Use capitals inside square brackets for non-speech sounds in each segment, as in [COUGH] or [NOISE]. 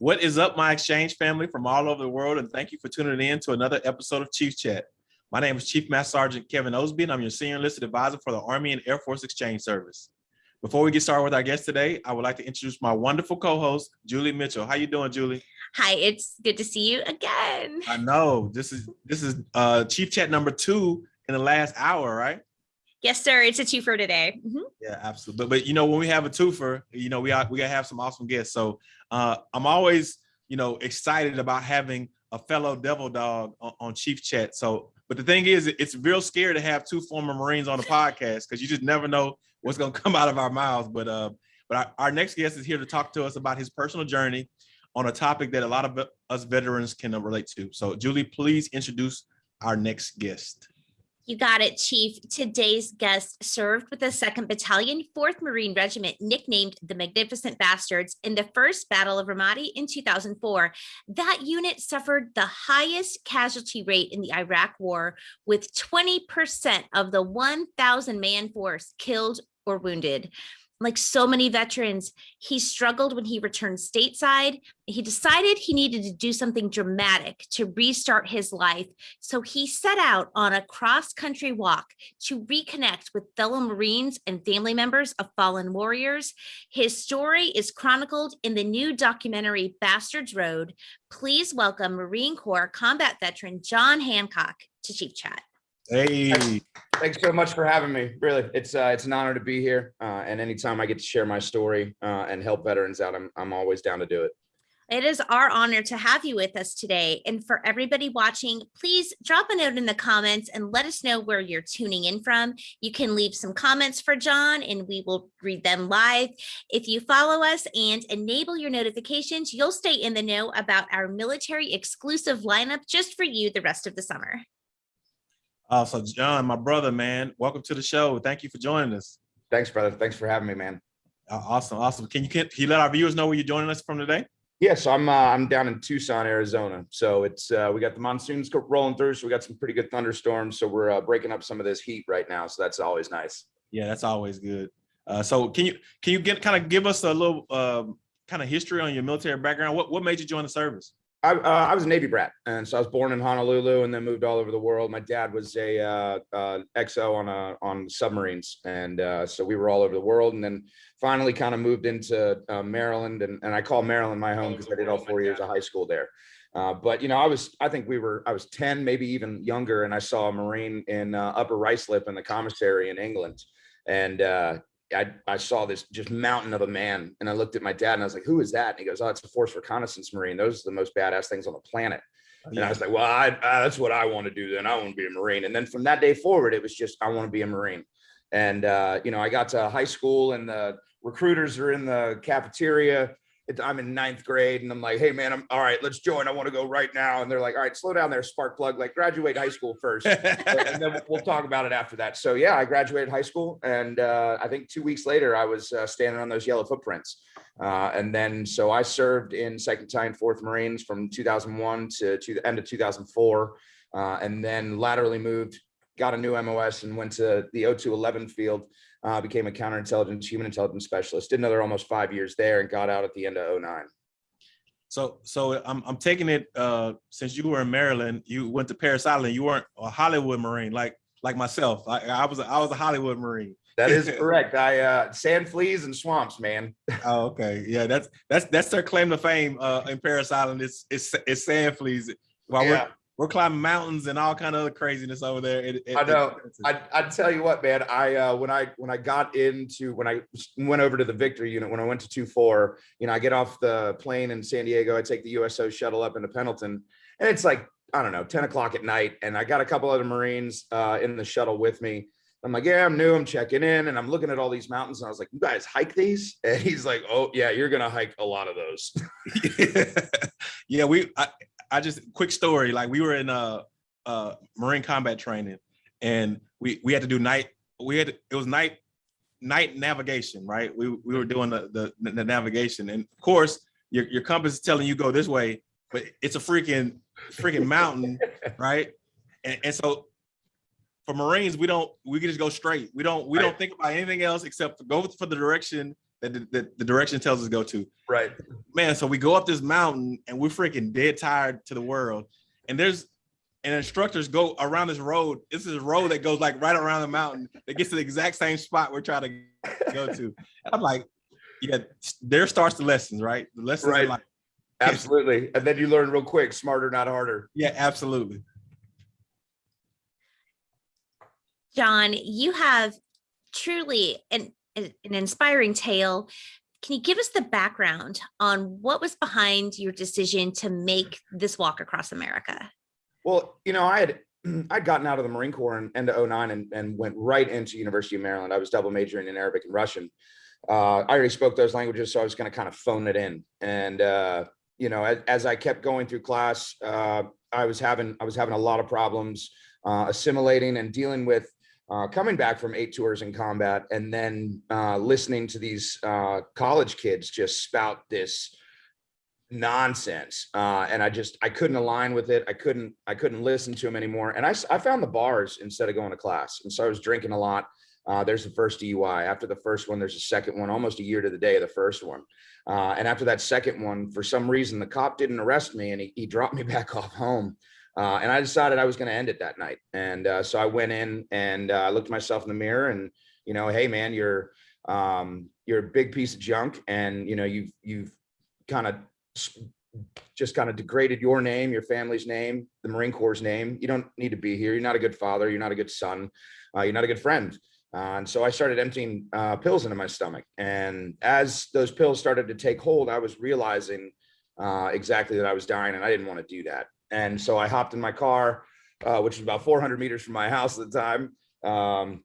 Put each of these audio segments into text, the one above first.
What is up, my exchange family from all over the world, and thank you for tuning in to another episode of Chief Chat. My name is Chief Master Sergeant Kevin Osby, and I'm your Senior Enlisted Advisor for the Army and Air Force Exchange Service. Before we get started with our guest today, I would like to introduce my wonderful co-host, Julie Mitchell. How you doing, Julie? Hi, it's good to see you again. I know this is this is uh, Chief Chat number two in the last hour, right? Yes, sir. It's a two for today. Mhm. Yeah, absolutely. But, but you know, when we have a twofer, you know, we are, we gotta have some awesome guests. So uh, I'm always, you know, excited about having a fellow devil dog on, on Chief Chat. So, but the thing is, it's real scary to have two former Marines on the podcast because you just never know what's gonna come out of our mouths. But uh, but our, our next guest is here to talk to us about his personal journey on a topic that a lot of us veterans can relate to. So, Julie, please introduce our next guest. You got it, Chief. Today's guest served with the 2nd Battalion, 4th Marine Regiment, nicknamed the Magnificent Bastards, in the First Battle of Ramadi in 2004. That unit suffered the highest casualty rate in the Iraq War, with 20% of the 1,000 man force killed or wounded. Like so many veterans, he struggled when he returned stateside. He decided he needed to do something dramatic to restart his life. So he set out on a cross country walk to reconnect with fellow Marines and family members of fallen warriors. His story is chronicled in the new documentary Bastards Road. Please welcome Marine Corps combat veteran John Hancock to Chief Chat. Hey, Thanks so much for having me. Really, it's uh, it's an honor to be here. Uh, and anytime I get to share my story uh, and help veterans out, I'm I'm always down to do it. It is our honor to have you with us today. And for everybody watching, please drop a note in the comments and let us know where you're tuning in from. You can leave some comments for John and we will read them live. If you follow us and enable your notifications, you'll stay in the know about our military exclusive lineup just for you the rest of the summer. Uh, so John, my brother, man, welcome to the show. Thank you for joining us. Thanks, brother. Thanks for having me, man. Uh, awesome, awesome. Can you can, can you let our viewers know where you're joining us from today? Yeah, so I'm uh, I'm down in Tucson, Arizona. So it's uh, we got the monsoons rolling through, so we got some pretty good thunderstorms. So we're uh, breaking up some of this heat right now. So that's always nice. Yeah, that's always good. Uh, so can you can you get kind of give us a little um, kind of history on your military background? What what made you join the service? I, uh, I was a Navy brat, and so I was born in Honolulu and then moved all over the world. My dad was a uh, uh, XO on a, on submarines, and uh, so we were all over the world. And then finally, kind of moved into uh, Maryland, and, and I call Maryland my home because I did all four years of high school there. Uh, but you know, I was I think we were I was ten, maybe even younger, and I saw a Marine in uh, Upper Ruislip in the commissary in England, and uh, I, I saw this just mountain of a man and I looked at my dad and I was like, who is that? And he goes, oh, it's a force reconnaissance Marine. Those are the most badass things on the planet. And I was like, well, I, uh, that's what I want to do then. I want to be a Marine. And then from that day forward, it was just, I want to be a Marine. And, uh, you know, I got to high school and the recruiters are in the cafeteria. It- I'm in ninth grade and I'm like, hey, man, I'm all right, let's join. I want to go right now. And they're like, all right, slow down there, spark plug, like graduate high school first [LAUGHS] and then we'll talk about it after that. So yeah, I graduated high school, and uh, I think two weeks later, I was uh, standing on those yellow footprints. Uh, and then so I served in Second Battalion, Fourth Marines from 2001 to, to the end of 2004, uh, and then laterally moved, got a new MOS, and went to the 0211 field. Uh, became a counterintelligence, human intelligence specialist. Did another almost five years there, and got out at the end of 09. So so I'm I'm taking it uh since you were in Maryland, you went to Parris Island, you weren't a Hollywood Marine like like myself. I, I was a, I was a Hollywood Marine. That is [LAUGHS] correct. I uh, sand fleas and swamps, man. [LAUGHS] Oh, okay. Yeah, that's that's that's their claim to fame uh in Parris Island. It's it's it's sand fleas. While Yeah. We're climbing mountains and all kind of other craziness over there. It, it- I know. I I tell you what, man. I uh, when I when I got into when I went over to the Victor unit when I went to two four, you know, I get off the plane in San Diego. I take the USO shuttle up into Pendleton, and it's like I don't know, ten o'clock at night, and I got a couple other Marines uh, in the shuttle with me. I'm like, yeah, I'm new. I'm checking in, and I'm looking at all these mountains, and I was like, you guys hike these? [LAUGHS] And he's like, oh yeah, you're gonna hike a lot of those. [LAUGHS] [LAUGHS] yeah, we I, I just quick story. Like we were in uh uh Marine combat training and we we had to do night we had it was night night navigation, right? We we were doing the the, the navigation and of course your your compass is telling you go this way, but it's a freaking freaking mountain, [LAUGHS] right? And, and so for Marines, we don't we can just go straight. We don't we Right. don't think about anything else except to go for the direction that the, that the direction tells us to go to. Right. Man, so we go up this mountain and we're freaking dead tired to the world. And there's and instructors go around this road. This is a road that goes like right around the mountain that gets to the exact same spot we're trying to go to. And I'm like, yeah, there starts the lessons, right? The lessons Right. are like, Absolutely. And then you learn real quick, smarter, not harder. yeah, absolutely. John, you have truly an, an inspiring tale. Can you give us the background on what was behind your decision to make this walk across America? Well, you know, I had [CLEARS THROAT] I'd gotten out of the Marine Corps in end of 09 and, and went right into University of Maryland. I was double majoring in Arabic and Russian. Uh, I already spoke those languages, so I was going to kind of phone it in. And uh, you know, as, as I kept going through class, uh, I was having I was having a lot of problems uh, assimilating and dealing with uh, coming back from eight tours in combat and then uh, listening to these uh, college kids just spout this nonsense uh and i just i couldn't align with it. I couldn't i couldn't listen to him anymore. And I, I found the bars instead of going to class. And so i was drinking a lot. Uh there's the first dui after the first one there's a second one almost a year to the day of the first one. Uh and after that second one for some reason the cop didn't arrest me and he, he dropped me [LAUGHS] back off home uh and i decided i was going to end it that night and uh so i went in and uh, looked myself in the mirror and you know hey man you're um you're a big piece of junk and you know you've you've kind of just kind of degraded your name, your family's name, the Marine Corps' name. You don't need to be here. You're not a good father. You're not a good son. Uh, you're not a good friend. Uh, and so I started emptying uh, pills into my stomach. And as those pills started to take hold, I was realizing uh, exactly that I was dying and I didn't want to do that. And so I hopped in my car, uh, which was about 400 meters from my house at the time. Um,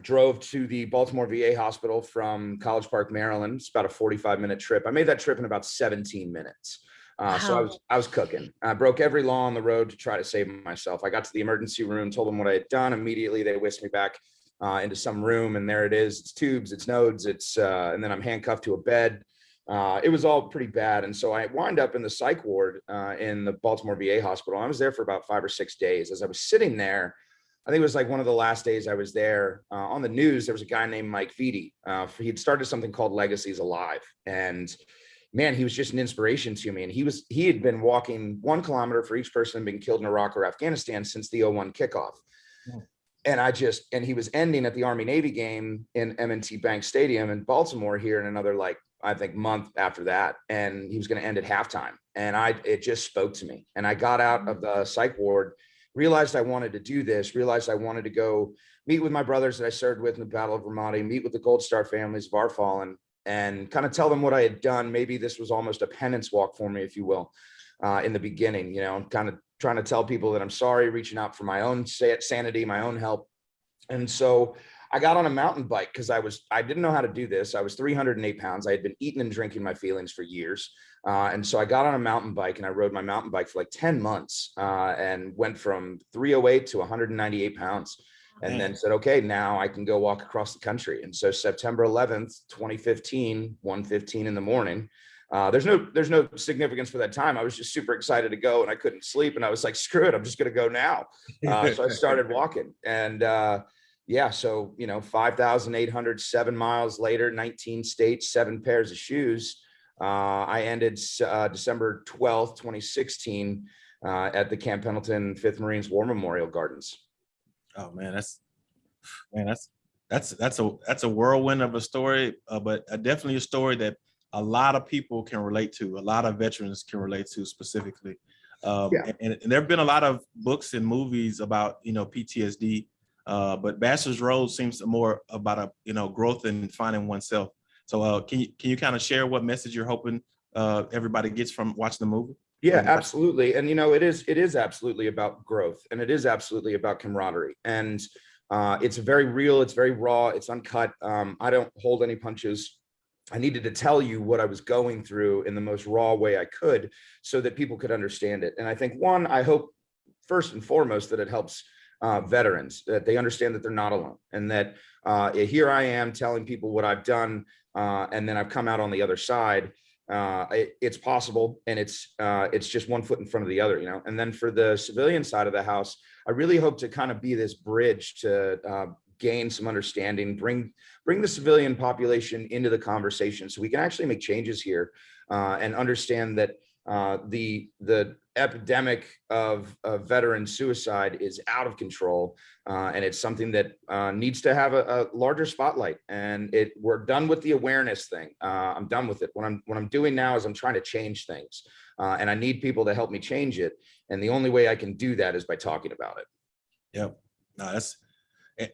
drove to the Baltimore VA hospital from College Park, Maryland. It's about a 45 minute trip. I made that trip in about 17 minutes. Uh, so I was I was cooking. I broke every law on the road to try to save myself. I got to the emergency room, told them what I had done. Immediately, they whisked me back uh, into some room, and there it is. It's tubes, it's nodes, it's uh, and then I'm handcuffed to a bed. Uh, it was all pretty bad, and so I wind up in the psych ward uh, in the Baltimore VA hospital. I was there for about five or six days. As I was sitting there, I think it was like one of the last days I was there. Uh, on the news, there was a guy named Mike Feedy. Uh, he'd started something called Legacies Alive, and man, he was just an inspiration to me. And he was he had been walking one kilometer for each person been killed in Iraq or Afghanistan since the 01 kickoff. Yeah. And I just and he was ending at the Army Navy game in M&T Bank Stadium in Baltimore here in another like I think month after that, and he was going to end at halftime. And I it just spoke to me. And I got out of the psych ward realized I wanted to do this, realized I wanted to go meet with my brothers that I served with in the Battle of Ramadi, meet with the Gold Star families of our fallen, and kind of tell them what I had done. Maybe this was almost a penance walk for me, if you will, uh, in the beginning, you know, kind of trying to tell people that I'm sorry, reaching out for my own sanity, my own help. And so I got on a mountain bike because I was, I didn't know how to do this. I was 308 pounds. I had been eating and drinking my feelings for years. Uh, and so I got on a mountain bike and I rode my mountain bike for like 10 months uh, and went from 308 to 198 pounds and then said, okay, now I can go walk across the country. And so September 11th, 2015, 1:15 in the morning. Uh, there's no there's no significance for that time. I was just super excited to go and I couldn't sleep. And I was like, screw it, I'm just gonna go now. Uh, so I started walking. And uh, yeah, so you know, 5,807 miles later, 19 states, seven pairs of shoes. Uh, I ended uh, December 12th, 2016, uh, at the Camp Pendleton 5th Marines War Memorial Gardens. Oh man, that's man, that's that's that's a that's a whirlwind of a story, uh, but uh, definitely a story that a lot of people can relate to. A lot of veterans can relate to specifically. Um, Yeah. and, and there have been a lot of books and movies about you know PTSD, uh, but Bastards Road seems more about a you know growth and finding oneself. So uh, can you can you kind of share what message you're hoping uh, everybody gets from watching the movie? Yeah, absolutely. And you know, it is it is absolutely about growth and it is absolutely about camaraderie. And uh, it's very real, it's very raw, it's uncut. Um, I don't hold any punches. I needed to tell you what I was going through in the most raw way I could so that people could understand it. And I think one, I hope first and foremost that it helps uh, veterans, that they understand that they're not alone and that uh, here I am telling people what I've done uh, and then I've come out on the other side uh, it, it's possible and it's uh, it's just one foot in front of the other, you know. And then for the civilian side of the house, I really hope to kind of be this bridge to uh, gain some understanding, bring bring the civilian population into the conversation so we can actually make changes here uh, and understand that uh, the the epidemic of, of veteran suicide is out of control uh, and it's something that uh, needs to have a, a larger spotlight and it we're done with the awareness thing. Uh, i'm done with it. What i'm what i'm doing now is i'm trying to change things uh, and i need people to help me change it and the only way i can do that is by talking about it. Yep. No, that's,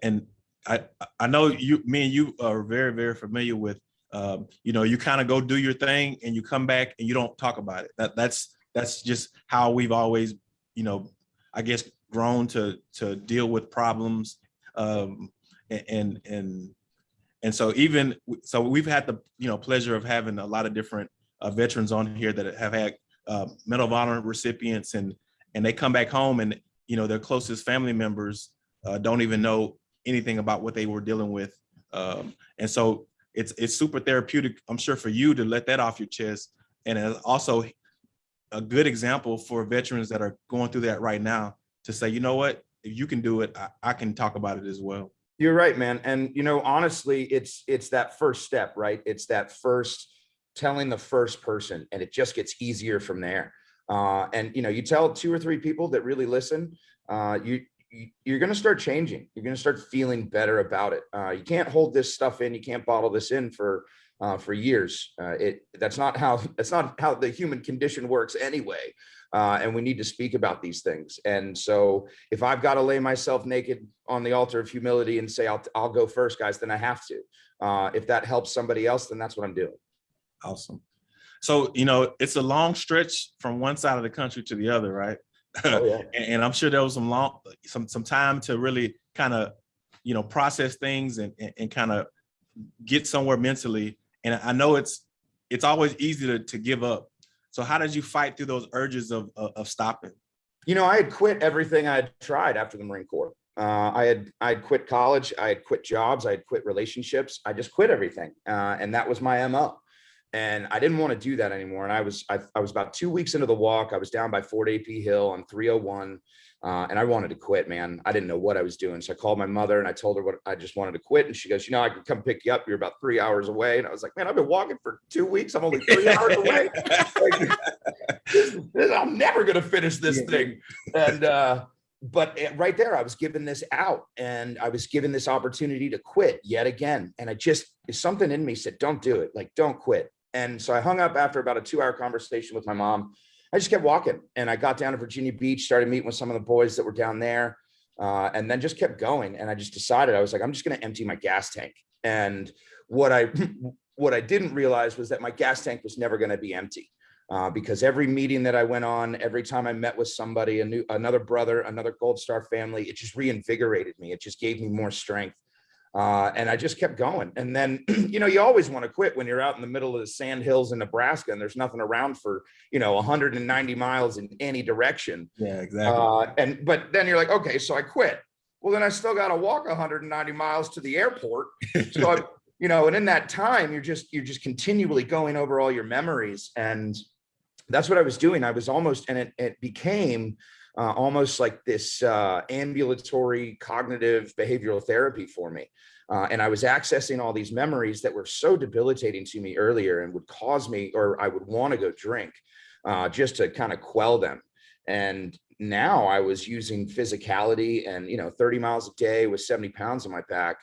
and I, I know you, me and you are very, very familiar with, um, you know, you kind of go do your thing and you come back and you don't talk about it. That, that's, that's just how we've always, you know, I guess, grown to, to deal with problems. Um, and, and, and so even, so we've had the, you know, pleasure of having a lot of different uh, veterans on here that have had uh, Medal of Honor recipients and, and they come back home and, you know, their closest family members uh, don't even know anything about what they were dealing with. Um, and so it's it's super therapeutic, I'm sure, for you to let that off your chest. And also a good example for veterans that are going through that right now to say, you know what, if you can do it, I, I can talk about it as well. You're right, man. And you know, honestly, it's it's that first step, right? It's that first telling the first person, and it just gets easier from there. Uh, and you know, you tell two or three people that really listen, uh, you- you're going to start changing. You're going to start feeling better about it. Uh, you can't hold this stuff in. You can't bottle this in for uh, for years. Uh, it that's not how [LAUGHS] that's not how the human condition works anyway. Uh, and we need to speak about these things. And so if I've got to lay myself naked on the altar of humility and say, I'll, I'll go first, guys, then I have to. Uh, if that helps somebody else, then that's what I'm doing. Awesome. So, you know, it's a long stretch from one side of the country to the other, right? Oh, yeah. [LAUGHS] and, and I'm sure there was some long, some some time to really kind of, you know, process things and and, and kind of get somewhere mentally. And I know it's it's always easy to to give up. So how did you fight through those urges of of, of stopping? You know, I had quit everything I had tried after the Marine Corps. Uh, I had I had quit college, I had quit jobs, I had quit relationships. I just quit everything, uh, and that was my mo. And I didn't want to do that anymore. And I was I, I was about two weeks into the walk. I was down by Fort AP Hill on 301, uh, and I wanted to quit. Man, I didn't know what I was doing. So I called my mother and I told her what I just wanted to quit. And she goes, "You know, I could come pick you up. You're about three hours away." And I was like, "Man, I've been walking for two weeks. I'm only three hours away." Like, [LAUGHS] this- this- I'm never gonna finish this thing. And uh, but eh, right there, I was given this out, and I was given this opportunity to quit yet again. And I just something in me said, "Don't do it. Like, don't quit." And so I hung up after about a two-hour conversation with my mom. I just kept walking, and I got down to Virginia Beach, started meeting with some of the boys that were down there, uh, and then just kept going. And I just decided I was like, I'm just going to empty my gas tank. And what I [LAUGHS] what I didn't realize was that my gas tank was never going to be empty uh, because every meeting that I went on, every time I met with somebody, a new another brother, another Gold Star family, it just reinvigorated me. It just gave me more strength. Uh, and I just kept going. And then, [CLEARS THROAT] you know, you always want to quit when you're out in the middle of the sand hills in Nebraska and there's nothing around for, you know, 190 miles in any direction. Yeah, exactly. Uh, and but then you're like, okay, so I quit. Well, then I still got to walk 190 miles to the airport. So I, [LAUGHS] you know, and in that time, you're just you're just continually going over all your memories, and that's what I was doing. I was almost, and it it became uh, almost like this uh, ambulatory cognitive behavioral therapy for me. Uh, and I was accessing all these memories that were so debilitating to me earlier and would cause me, or I would want to go drink uh, just to kind of quell them. And now I was using physicality and, you know, 30 miles a day with 70 pounds on my back.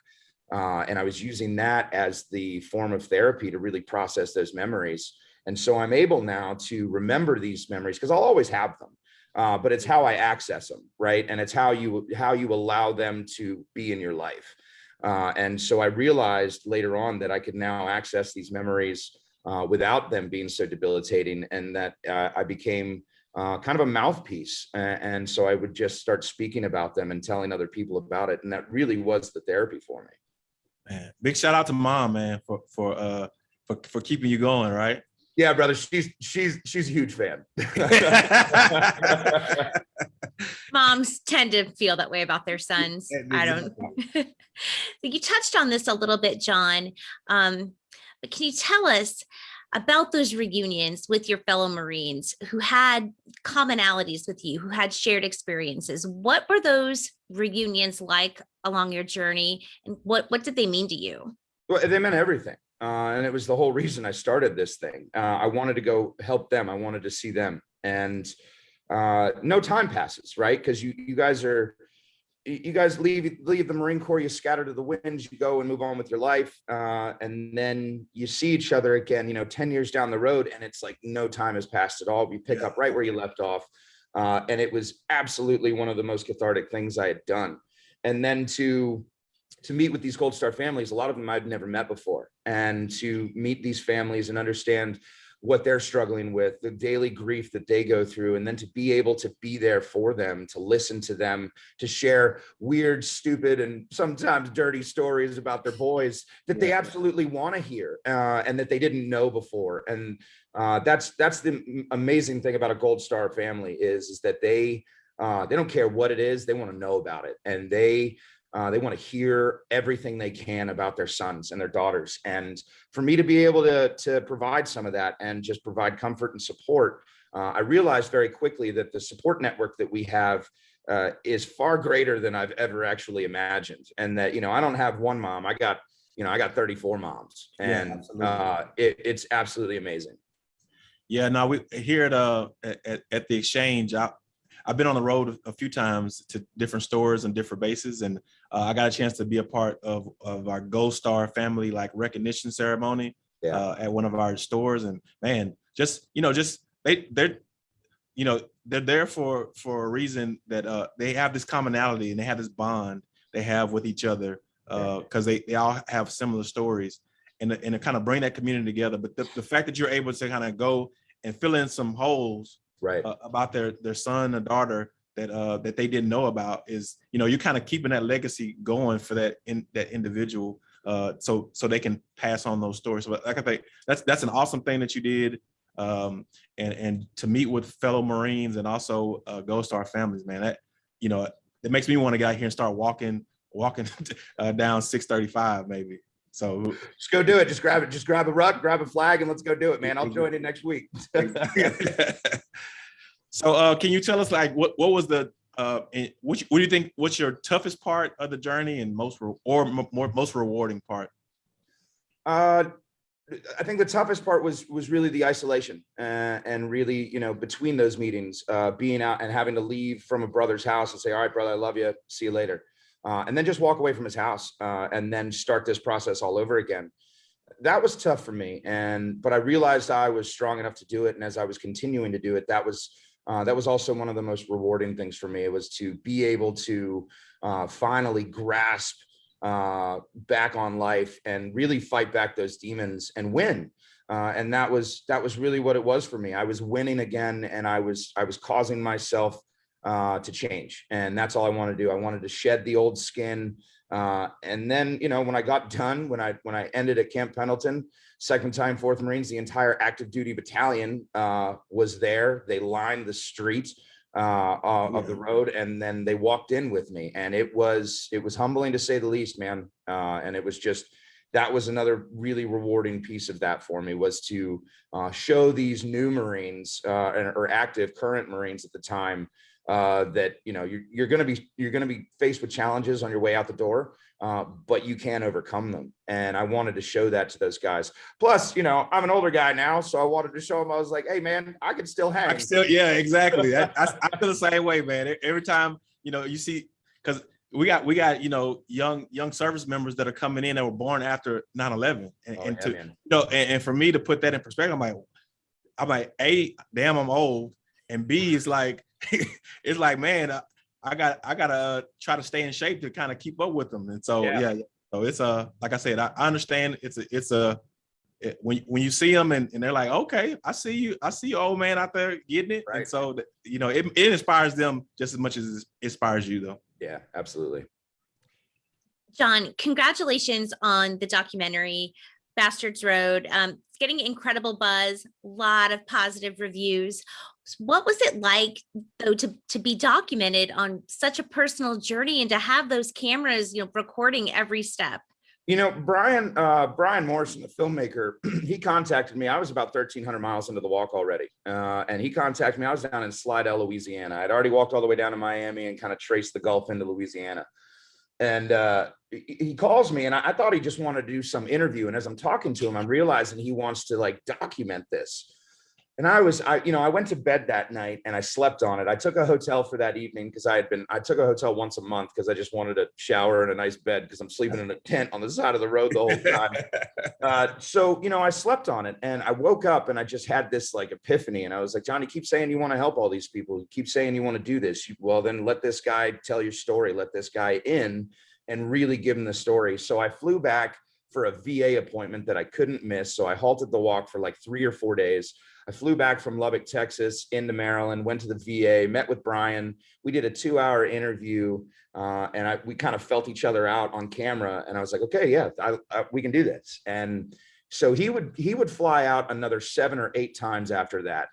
Uh, and I was using that as the form of therapy to really process those memories. And so I'm able now to remember these memories because I'll always have them. Uh, but it's how I access them, right? And it's how you how you allow them to be in your life. Uh, and so I realized later on that I could now access these memories uh, without them being so debilitating, and that uh, I became uh, kind of a mouthpiece. And, so I would just start speaking about them and telling other people about it, and that really was the therapy for me. Man, big shout out to mom, man, for for uh for, for keeping you going, right? Yeah, brother, she's she's she's a huge fan. [LAUGHS] Moms tend to feel that way about their sons. I don't. [LAUGHS] you touched on this a little bit, John. Um, but can you tell us about those reunions with your fellow Marines who had commonalities with you, who had shared experiences. What were those reunions like along your journey and what, what did they mean to you? Well, they meant everything. Uh, and it was the whole reason I started this thing. Uh, I wanted to go help them. I wanted to see them. And uh, no time passes, right? Because you you guys are you guys leave leave the Marine Corps, you scatter to the winds, you go and move on with your life, uh, and then you see each other again. You know, ten years down the road, and it's like no time has passed at all. You pick Yeah. up right where you left off, uh, and it was absolutely one of the most cathartic things I had done. And then to to meet with these Gold Star families, a lot of them I'd never met before, and to meet these families and understand what they're struggling with, the daily grief that they go through, and then to be able to be there for them, to listen to them, to share weird, stupid, and sometimes dirty stories about their boys that they absolutely want to hear uh, and that they didn't know before. And uh, that's that's the amazing thing about a Gold Star family is is that they uh, they don't care what it is, they want to know about it, and they uh, they want to hear everything they can about their sons and their daughters. And for me to be able to, to provide some of that and just provide comfort and support, uh, I realized very quickly that the support network that we have uh, is far greater than I've ever actually imagined. And that, you know, I don't have one mom, I got, you know, I got 34 moms and absolutely. uh, it, it's absolutely amazing. Yeah, no, we here at uh at, at- at the exchange. I I've been on the road a few times to different stores and different bases, and uh, I got a chance to be a part of of our Gold Star family like recognition ceremony Yeah. uh, at one of our stores. And man, just you know, just they they're you know they're there for for a reason that uh they have this commonality and they have this bond they have with each other uh because they they all have similar stories and to- and to kind of bring that community together. But the, the fact that you're able to kind of go and fill in some holes Right. uh, about their their son or daughter that uh that they didn't know about is you know you're kind of keeping that legacy going for that in that individual uh so so they can pass on those stories but like i think that's that's an awesome thing that you did um and and to meet with fellow marines and also uh gold star families man that you know it makes me want to get out here and start walking walking [LAUGHS] uh, down 635 maybe so Just go do it. Just grab it. Just grab a rug, grab a flag, and let's go do it, man. I'll join you next week. [LAUGHS] [LAUGHS] so uh can you tell us like what what was the uh what, what do you think what's your toughest part of the journey and most or more most rewarding part Uh, I think the toughest part was was really the isolation uh, and really, you know, between those meetings, uh, being out and having to leave from a brother's house and say, "All right, brother, I love you. See you later," uh, and then just walk away from his house uh, and then start this process all over again. That was tough for me, and but I realized I was strong enough to do it, and as I was continuing to do it, that was uh, that was also one of the most rewarding things for me. It was to be able to uh, finally grasp uh, back on life and really fight back those demons and win. Uh, and that was that was really what it was for me. I was winning again, and I was I was causing myself uh, to change, and that's all I wanted to do. I wanted to shed the old skin. And then, you know, when I got done, when I when I ended at Camp Pendleton, second time Fourth Marines, the entire active duty battalion uh, was there. They lined the street uh, uh, of the road, and then they walked in with me, and it was it was humbling to say the least, man. Uh, and it was just that was another really rewarding piece of that for me was to uh, show these new Marines uh, and- or active current Marines at the time uh, that you know you're, you're going to be you're going to be faced with challenges on your way out the door, uh, but you can overcome them. And I wanted to show that to those guys. Plus, you know, I'm an older guy now, so I wanted to show them. I was like, hey, man, I can still hang. i still yeah exactly [LAUGHS] I, I, I feel the same way man every time you know you see because we got we got you know young young service members that are coming in that were born after 9-11 and, Oh, and yeah, to man. you know, and, and for me to put that in perspective, I'm like, I'm like, A, damn, I'm old. And B is like, [LAUGHS] it's like, man, I, I got I gotta uh, try to stay in shape to kind of keep up with them. And so Yeah. yeah, so it's a like I said, I, I understand it's a it's a it- when when you see them and, and they're like, okay, I see you, I see you, old man out there getting it. And so you know, it, it inspires them just as much as it inspires you though. Yeah, absolutely. John, congratulations on the documentary Bastards Road. Um, it's getting incredible buzz, a lot of positive reviews. What was it like though to to be documented on such a personal journey and to have those cameras, you know, recording every step? You know, Brian, uh, Brian Morrison, the filmmaker, [CLEARS THROAT] he contacted me. I was about thirteen hundred miles into the walk already. Uh, and he contacted me. I was down in Slidell, Louisiana. I'd already walked all the way down to Miami and kind of traced the Gulf into Louisiana. And uh, he he calls me and I, I thought he just wanted to do some interview. And as I'm talking to him, I'm realizing he wants to like document this. And I was, I, you know, I went to bed that night and I slept on it. I took a hotel for that evening because I had been, I took a hotel once a month because I just wanted a shower and a nice bed because I'm sleeping in a tent on the side of the road the whole time. [LAUGHS] Uh, so, you know, I slept on it and I woke up and I just had this like epiphany and I was like, Johnny, keep saying you want to help all these people. You keep saying you want to do this. You- Well, then let this guy tell your story. Let this guy in and really give him the story. So I flew back for a VA appointment that I couldn't miss. So I halted the walk for like three or four days. I flew back from Lubbock, Texas into Maryland, went to the VA, met with Brian. We did a two hour interview uh, and I, we kind of felt each other out on camera and I was like, okay, yeah, I, I, we can do this. And so he would, he would fly out another seven or eight times after that.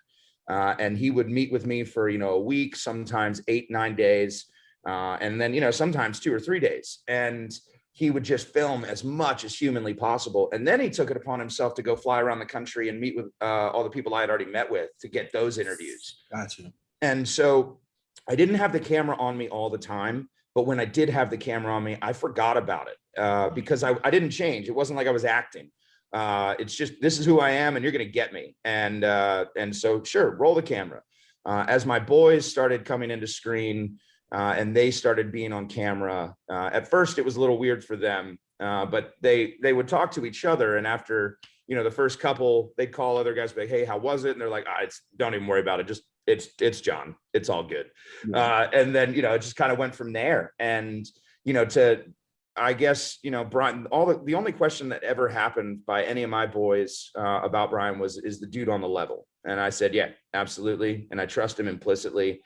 Uh, and he would meet with me for, you know, a week, sometimes eight, nine days. Uh, and then, you know, sometimes two or three days. And he would just film as much as humanly possible. And then he took it upon himself to go fly around the country and meet with uh, all the people I had already met with to get those interviews. Gotcha. And so I didn't have the camera on me all the time, but when I did have the camera on me, I forgot about it uh, because I, I didn't change. It wasn't like I was acting. Uh, it's just, this is who I am and you're going to get me. And, uh, and so sure, roll the camera. Uh, as my boys started coming into screen uh, and they started being on camera, uh, at first it was a little weird for them, uh, but they, they would talk to each other. And after, you know, the first couple, they'd call other guys, be like, Hey, how was it? And they're like, ah, it's, don't even worry about it. Just, it's, it's John. It's all good uh, and then you know it just kind of went from there and you know to i guess you know brian all the, the only question that ever happened by any of my boys uh, about brian was is the dude on the level and i said yeah absolutely and i trust him implicitly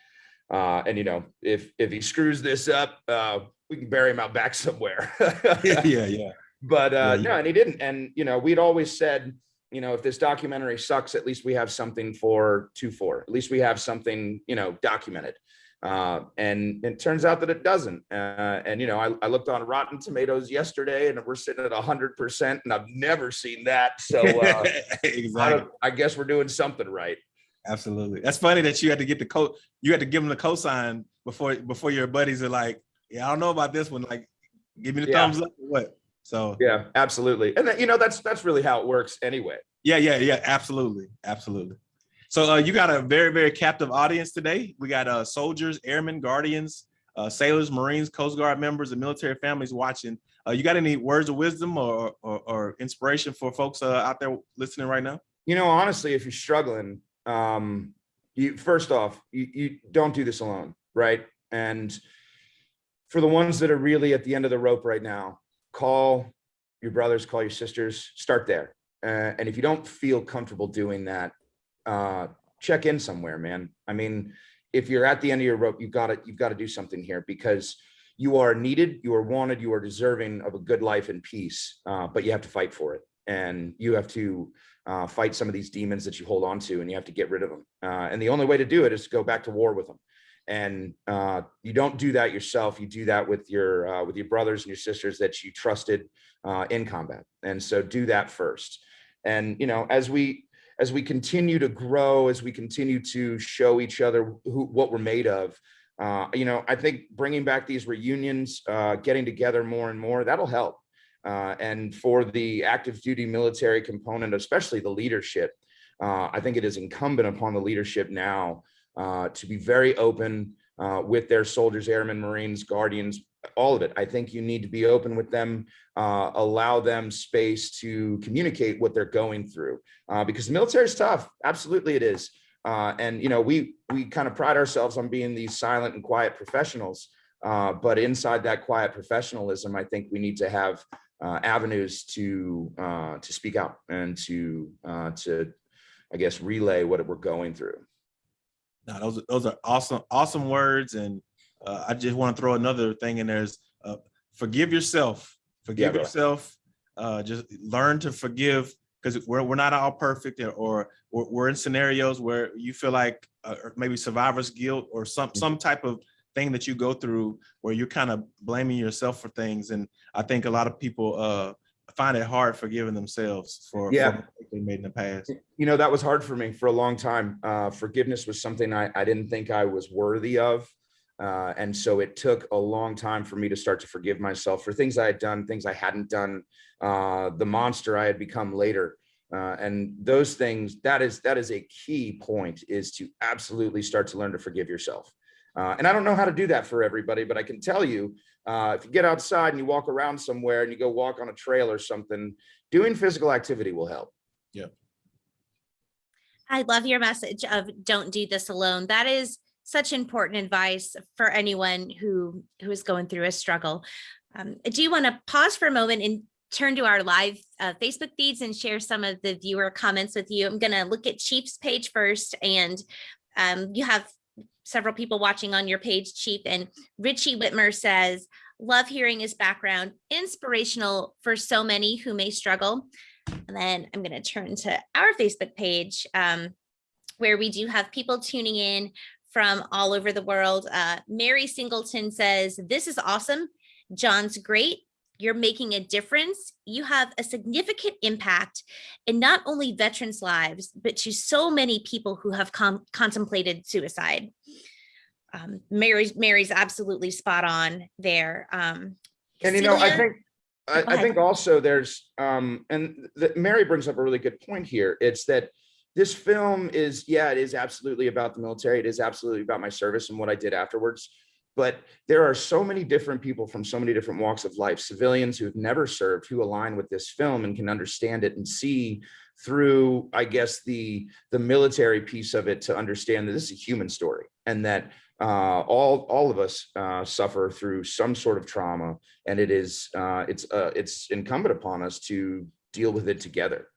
uh, and you know if if he screws this up uh, we can bury him out back somewhere. [LAUGHS] Yeah, yeah, yeah. but uh Yeah, no and he didn't. And you know we'd always said you know if this documentary sucks at least we have something for two for at least we have something you know documented. Uh and it turns out that it doesn't. Uh and you know I, I looked on rotten tomatoes yesterday and we're sitting at 100 percent and i've never seen that. So uh [LAUGHS] exactly. don't- I guess we're doing something right Absolutely. That's funny that you had to get the co you had to give them the cosign before before your buddies are like, yeah, I don't know about this one. Like, give me the Yeah. thumbs up or what? So yeah absolutely and then, you know that's that's really how it works anyway yeah, yeah, yeah, absolutely. Absolutely. So uh, you got a very, very captive audience today. We got uh soldiers, airmen, guardians, uh, sailors, Marines, Coast Guard members, and military families watching. Uh, you got any words of wisdom or or, or inspiration for folks uh, out there listening right now? you know honestly if you're struggling um you first off you, you don't do this alone right? And for the ones that are really at the end of the rope right now call your brothers call your sisters start there. Uh, and if you don't feel comfortable doing that uh check in somewhere man. I mean if you're at the end of your rope you've got to you've got to do something here because you are needed you are wanted you are deserving of a good life and peace uh, but you have to fight for it. And you have to uh, fight some of these demons that you hold on to and you have to get rid of them. Uh, and the only way to do it is to go back to war with them. And uh, you don't do that yourself. You do that with your uh, with your brothers and your sisters that you trusted uh, in combat. And so do that first. And you know, as we as we continue to grow, as we continue to show each other who what we're made of, uh, you know, I think bringing back these reunions, getting together more and more, that'll help. Uh, and for the active duty military component, especially the leadership, uh, I think it is incumbent upon the leadership now uh, to be very open uh, with their soldiers, airmen, Marines, guardians, all of it. I think you need to be open with them, uh, allow them space to communicate what they're going through, uh, because the military is tough. Absolutely, it is. And you know, we we kind of pride ourselves on being these silent and quiet professionals. But inside that quiet professionalism, I think we need to have uh, avenues to uh, to speak out and to uh, to I guess relay what we're going through. No, those are those are awesome, awesome words. And uh, I just want to throw another thing in there is uh, forgive yourself. Forgive brother. yourself. Uh, just learn to forgive because we're we're not all perfect or, or we're, we're in scenarios where you feel like uh, maybe survivor's guilt or some some type of thing that you go through where you're kind of blaming yourself for things. And I think a lot of people uh, find it hard forgiving themselves for, for Yeah. mistakes they made in the past. you know that was hard for me for a long time uh, forgiveness was something I, I didn't think i was worthy of uh, and so it took a long time for me to start to forgive myself for things i had done things i hadn't done uh, the monster i had become later uh, and those things that is that is a key point is to absolutely start to learn to forgive yourself uh, and i don't know how to do that for everybody but i can tell you uh, if you get outside and you walk around somewhere and you go walk on a trail or something doing physical activity will help Yeah. I love your message of don't do this alone. That is such important advice for anyone who who is going through a struggle. Um, do you want to pause for a moment and turn to our live uh, Facebook feeds and share some of the viewer comments with you? I'm going to look at Chief's page first, and um, you have several people watching on your page, Chief. And Richie Whitmer says, "Love hearing his background, inspirational for so many who may struggle." And then I'm going to turn to our Facebook page um, where we do have people tuning in from all over the world. Uh, Mary Singleton says, This is awesome. John's great. You're making a difference. You have a significant impact in not only veterans' lives, but to so many people who have contemplated suicide. Um, Mary's Mary's absolutely spot on there. Um, And you know, I think, I, I think also there's, um, and that Mary brings up a really good point here. It's that this film is, yeah, it is absolutely about the military. It is absolutely about my service and what I did afterwards. But there are so many different people from so many different walks of life, civilians who've never served, who align with this film and can understand it and see through, I guess, the the military piece of it to understand that this is a human story and that uh, all all of us uh, suffer through some sort of trauma, and it is uh, it's uh, it's incumbent upon us to deal with it together.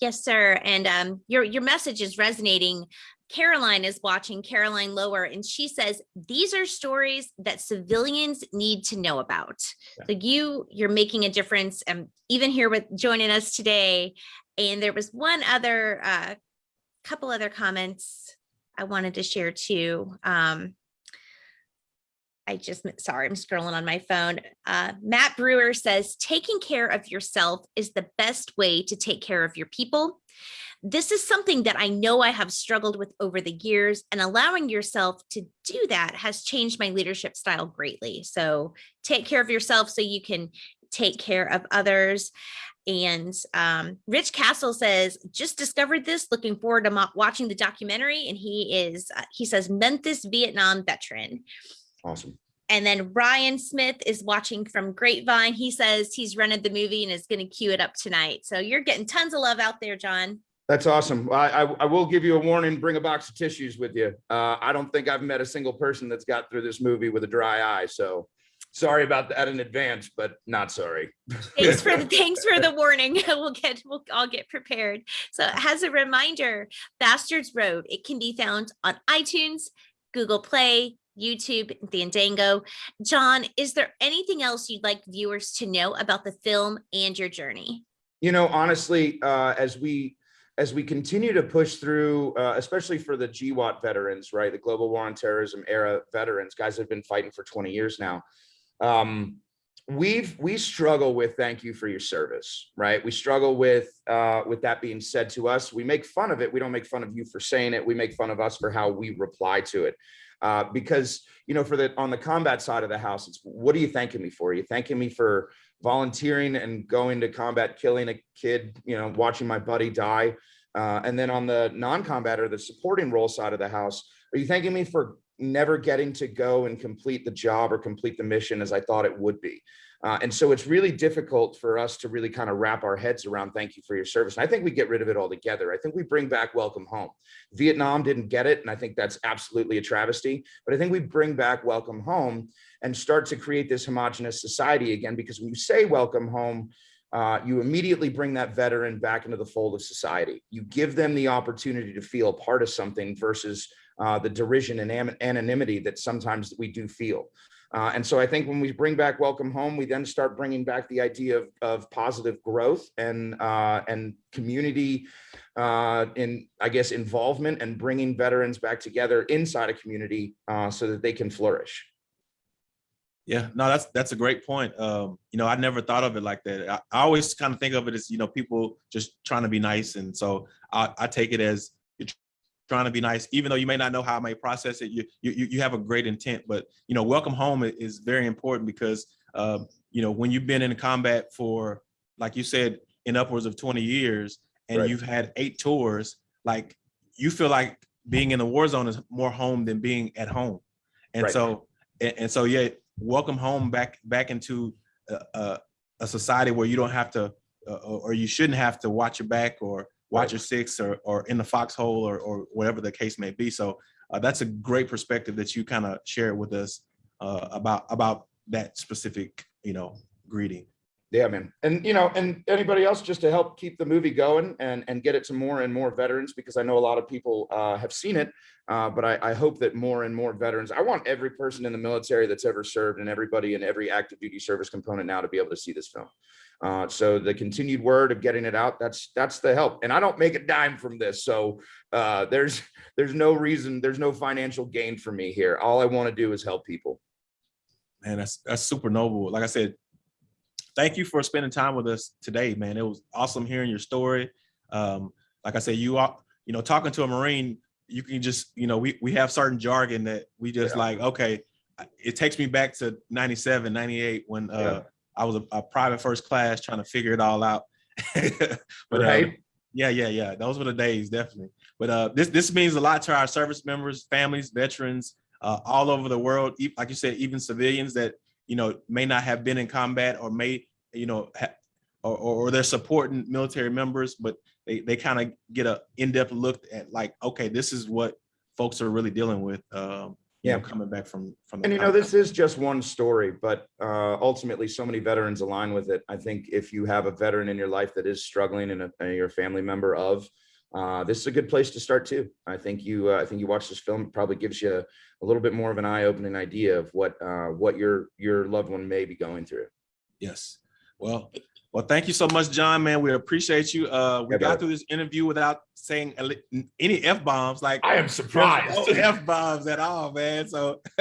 Yes, sir. And um, your your message is resonating. Caroline is watching Caroline Lower, and she says these are stories that civilians need to know about. Yeah. So you you're making a difference, and even here with joining us today. And there was one other uh, couple other comments I wanted to share too. Um, I just, sorry, I'm scrolling on my phone. Uh, Matt Brewer says, taking care of yourself is the best way to take care of your people. This is something that I know I have struggled with over the years, and allowing yourself to do that has changed my leadership style greatly. So take care of yourself so you can take care of others. And um, Rich Castle says, just discovered this, looking forward to watching the documentary. And he is, uh, he says, Memphis Vietnam veteran. Awesome. And then Ryan Smith is watching from Grapevine. He says he's rented the movie and is going to queue it up tonight. So you're getting tons of love out there, John. That's awesome. I, I, I will give you a warning. Bring a box of tissues with you. Uh, I don't think I've met a single person that's got through this movie with a dry eye. So sorry about that in advance, but not sorry. Thanks for the [LAUGHS] thanks for the warning. [LAUGHS] We'll get we'll all get prepared. So as a reminder, Bastards Road, it can be found on iTunes, Google Play, YouTube, Fandango. John, is there anything else you'd like viewers to know about the film and your journey? you know honestly uh as we as we continue to push through uh, especially for the GWOT veterans right? The global war on terrorism era veterans guys that have been fighting for 20 years now. Um we've we struggle with thank you for your service right? We struggle with uh with that being said to us. We make fun of it. We don't make fun of you for saying it. We make fun of us for how we reply to it. Uh because you know for the on the combat side of the house it's what are you thanking me for? Are you thanking me for volunteering and going to combat, killing a kid, you know, watching my buddy die. Uh, and then on the non-combat or the supporting role side of the house, are you thanking me for never getting to go and complete the job or complete the mission as I thought it would be? Uh, and so it's really difficult for us to really kind of wrap our heads around thank you for your service. And I think we get rid of it altogether. I think we bring back welcome home. Vietnam didn't get it, and I think that's absolutely a travesty. But I think we bring back welcome home and start to create this homogenous society again, because when you say welcome home, uh, you immediately bring that veteran back into the fold of society. You give them the opportunity to feel part of something versus uh, the derision and anonymity that sometimes we do feel. Uh, and so I think when we bring back Welcome Home, we then start bringing back the idea of, of positive growth and, uh, and community uh, in, I guess, involvement and bringing veterans back together inside a community uh, so that they can flourish. Yeah, no, that's that's a great point. Um, you know, I never thought of it like that. I, I always kind of think of it as, you know, people just trying to be nice. And so I, I take it as trying to be nice, even though you may not know how I may process it, you you you have a great intent. But you know, welcome home is very important because um, you know, when you've been in combat for, like you said, in upwards of 20 years, and Right. you've had eight tours, like you feel like being in the war zone is more home than being at home. And Right. so and, and so yeah, welcome home back back into a, a, a society where you don't have to uh, or you shouldn't have to watch your back or watch Right. six or or in the foxhole or or whatever the case may be. So uh, that's a great perspective that you kind of share with us uh, about about that specific you know greeting. Yeah, man. And, you know, and anybody else just to help keep the movie going and, and get it to more and more veterans, because I know a lot of people uh, have seen it. Uh, but I, I hope that more and more veterans, I want every person in the military that's ever served and everybody in every active duty service component now to be able to see this film. Uh, so the continued word of getting it out, that's, that's the help. And I don't make a dime from this. So uh, there's, there's no reason, there's no financial gain for me here. All I want to do is help people. Man, that's that's super noble. Like I said, thank you for spending time with us today, man. It was awesome hearing your story. Um, like I said, you are, you know, talking to a Marine, you can just, you know, we we have certain jargon that we just Yeah. like, okay, it takes me back to 97, 98 when uh I was a, a private first class trying to figure it all out. [LAUGHS] but uh, Right? yeah, yeah, yeah. Those were the days, definitely. But uh, this this means a lot to our service members, families, veterans, uh, all over the world. Like you said, even civilians that you know may not have been in combat or may you know or or they're supporting military members, but they they kind of get a in depth look at like, okay, this is what folks are really dealing with. Um, you know, Yeah. coming back from from. And you know, this is just one story, but uh, ultimately, so many veterans align with it. I think if you have a veteran in your life that is struggling and, a, and you're a family member of, uh, this is a good place to start too. I think you, uh, I think you watch this film, it probably gives you a little bit more of an eye-opening idea of what uh, what your your loved one may be going through. Yes. Well, well, thank you so much, John, man. We appreciate you. Uh, we Yeah, got brother. through this interview without saying any F bombs, like I am surprised. no F bombs at all, man. So [LAUGHS]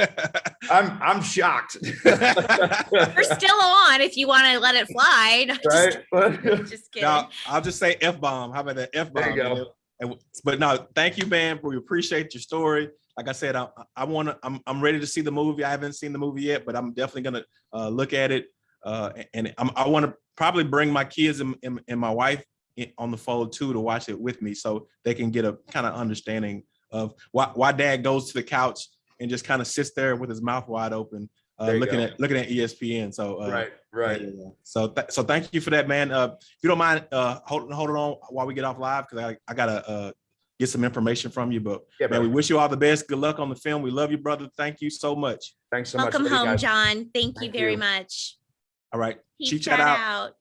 I'm I'm shocked. [LAUGHS] We're still on if you want to let it fly. No, just- right? [LAUGHS] Just kidding. now I'll just say F bomb. How about that F bomb? There you go. And- But no, thank you, man. We appreciate your story. Like I said, I, I want to. I'm I'm ready to see the movie. I haven't seen the movie yet, but I'm definitely gonna uh, look at it. Uh, and I'm, I want to probably bring my kids and, and, and my wife in, on the fold too to watch it with me, so they can get a kind of understanding of why why Dad goes to the couch and just kind of sits there with his mouth wide open, uh, looking go. at looking at ESPN. So uh, right, right. yeah, yeah. So, th- so thank you for that, man. Uh, if you don't mind, uh, holding holding on while we get off live, because I, I gotta uh get some information from you. But Yeah, man, we wish you all the best. Good luck on the film. We love you, brother. Thank you so much. Thanks so much. Welcome home. John. Thank you very you. much. All right, Chief chat chat out. out.